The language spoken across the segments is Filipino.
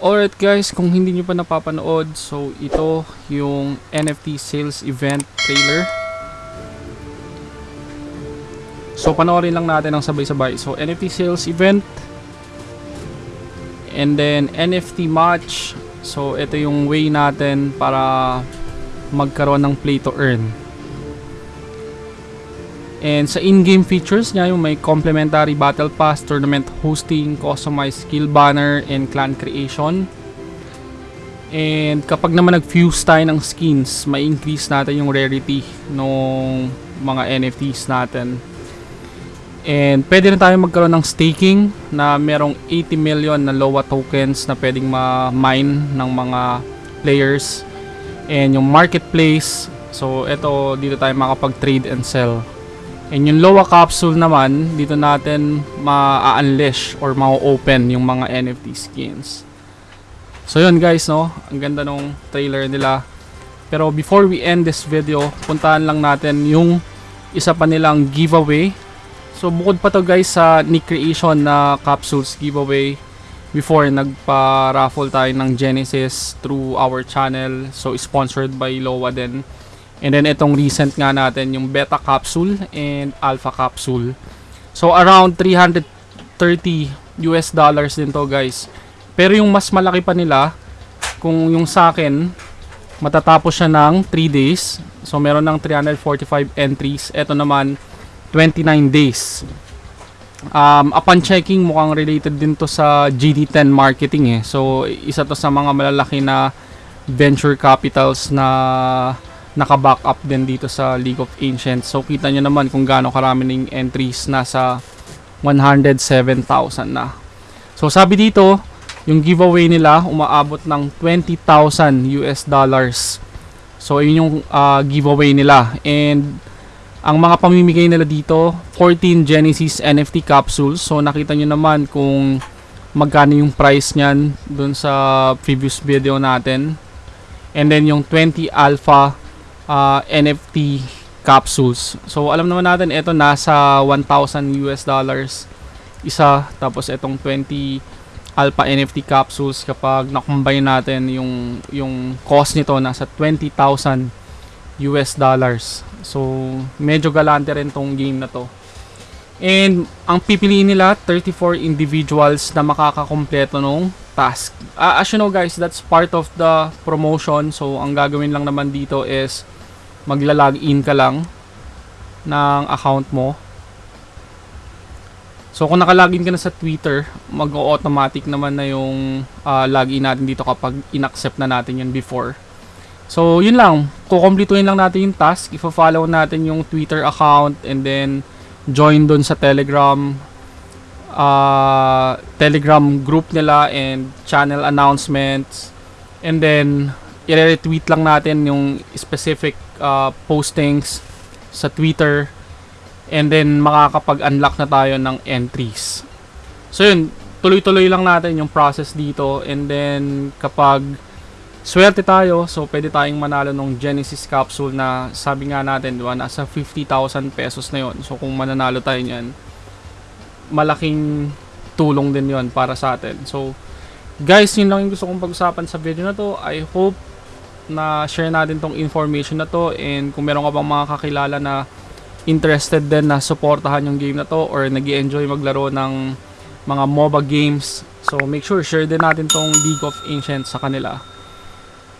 Alright guys, kung hindi nyo pa napapanood, so ito yung NFT sales event trailer. So panoorin lang natin ang sabay-sabay. So NFT sales event and then NFT match. So ito yung way natin para magkaroon ng play to earn. And sa in-game features niya, yung may complimentary battle pass, tournament hosting, customized skill banner, and clan creation. And kapag naman nag-fuse tayo ng skins, may increase natin yung rarity ng mga NFTs natin. And pwede rin tayo magkaroon ng staking na merong 80 million na LOA tokens na pwedeng ma-mine ng mga players. And yung marketplace, so ito dito tayo makapag-trade and sell. And yung Loa capsule naman, dito natin ma-unleash or ma-open yung mga NFT skins. So yun guys, no? Ang ganda nung trailer nila. Pero before we end this video, puntahan lang natin yung isa pa nilang giveaway. So bukod pa to guys sa Nick Creation na capsules giveaway. Before, nagpa-raffle tayo ng Genesis through our channel. So sponsored by Loa din. And then itong recent nga natin yung beta capsule and alpha capsule. So around 330 US dollars din to guys. Pero yung mas malaki pa nila, kung yung sa akin, matatapos siya ng 3 days. So meron ng 345 entries. Ito naman, 29 days. Um, upon checking, mukhang related din to sa GD10 marketing eh. So isa to sa mga malalaki na venture capitals na naka-back up din dito sa League of Ancients. So kita nyo naman kung gaano karami ng entries nasa 107,000 na. So sabi dito, yung giveaway nila umaabot ng 20,000 US dollars. So yun yung uh, giveaway nila and ang mga pamimigay nila dito 14 Genesis NFT capsules. So nakita nyo naman kung magkano yung price niyan dun sa previous video natin. And then yung 20 alpha uh, NFT capsules. So alam naman natin ito nasa 1,000 US dollars isa tapos itong 20 alpha NFT capsules kapag na-combine natin yung yung cost nito nasa 20,000 US dollars. So medyo galante rin tong game na to. And ang pipiliin nila 34 individuals na makakakompleto nung task. Uh, as you know guys, that's part of the promotion. So ang gagawin lang naman dito is magla-login ka lang ng account mo. So kung naka-login ka na sa Twitter, mag-automatic naman na yung uh, login natin dito kapag in-accept na natin yun before. So yun lang, kukompletuhin lang natin yung task, ifo-follow natin yung Twitter account and then join doon sa Telegram uh, Telegram group nila and channel announcements and then i-retweet lang natin yung specific uh, postings sa Twitter and then makakapag-unlock na tayo ng entries. So yun, tuloy-tuloy lang natin yung process dito and then kapag swerte tayo, so pwede tayong manalo ng Genesis capsule na sabi nga natin, diba, nasa 50,000 pesos na yon So kung mananalo tayo niyan, malaking tulong din yon para sa atin. So guys, yun lang yung gusto kong pag-usapan sa video na to. I hope na share natin tong information na to and kung meron ka bang mga kakilala na interested din na supportahan yung game na to or nag enjoy maglaro ng mga MOBA games. So make sure share din natin tong League of Ancients sa kanila.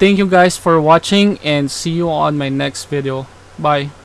Thank you guys for watching and see you on my next video. Bye